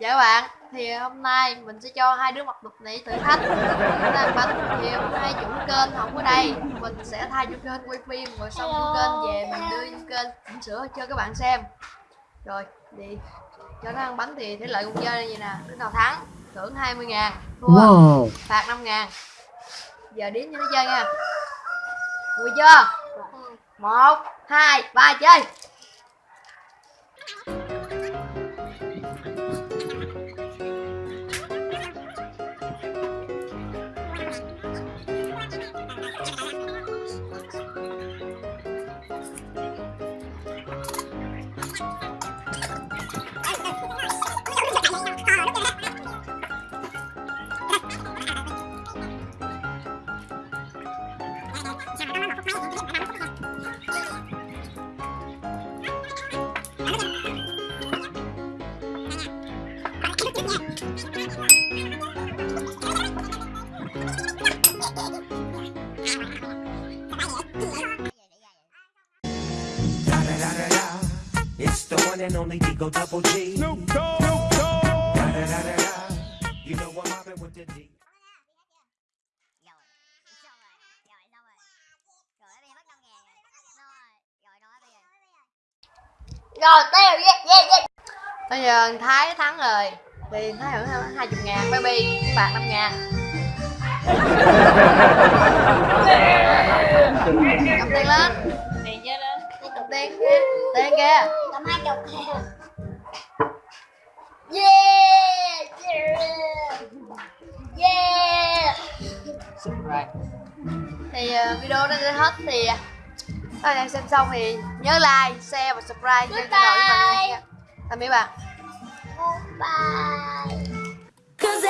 Dạ các bạn, thì hôm nay mình sẽ cho hai đứa mặc đục này thử thách. Chúng ta bánh thì hôm nay chủ kênh không có đây. Mình sẽ thay chủ kênh quay phim rồi xong chủ kênh về mình đưa vô kênh chỉnh sửa cho các bạn xem. Rồi, thì cho nó ăn bánh thì thể lợi cùng chơi như nè Đứa nào thắng, thưởng 20 ngàn Thua, Wow. phạt 5 ngàn. Giờ đến cho nó chơi nha. Vui chưa? một hai ba chơi It's the one and only Digo Double G. Snoop Dogg. Da da da da da. You know I'm Rồi tiêu yeah, yeah, yeah. Bây giờ Thái thắng rồi. Thì Thái hưởng hai chục ngàn Baby phạt 5 ngàn. Cầm tiền lên. Tiền chơi lên? Cầm tiền kia Tiền kia. Cầm hai chục kìa Yeah Yeah. Yeah. Thì ờ, video nó sẽ hết thì ờ, Các bạn xem xong thì nhớ like, share và subscribe cho kênh của mình nha Tạm biệt bạn Bye. Cause